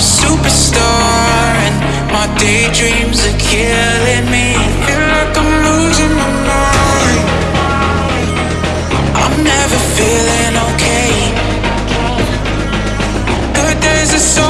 superstar And my daydreams are killing me. Feel like I'm losing my mind. I'm never feeling okay. Good days are so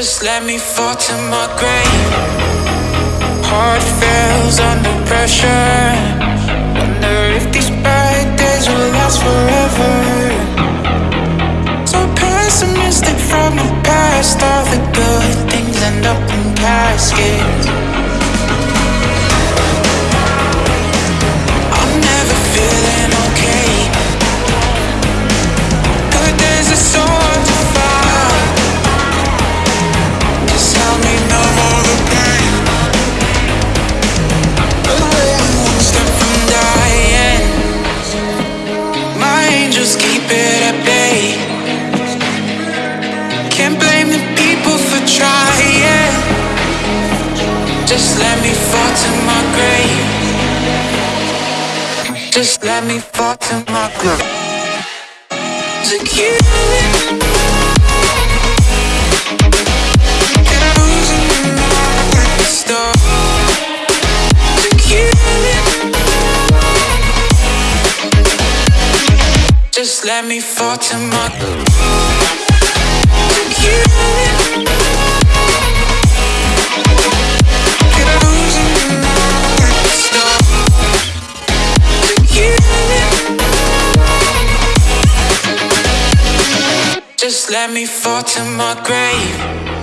Just let me fall to my grave. Heart fails under pressure. Wonder if these bad days will last forever. So pessimistic from the past. All the good things end up in caskets. Let me fall to my grave. Just let me fall to my grave. To kill it. Losing my mind. Stop. To kill it. Just let me fall to my To let me fall to my grave.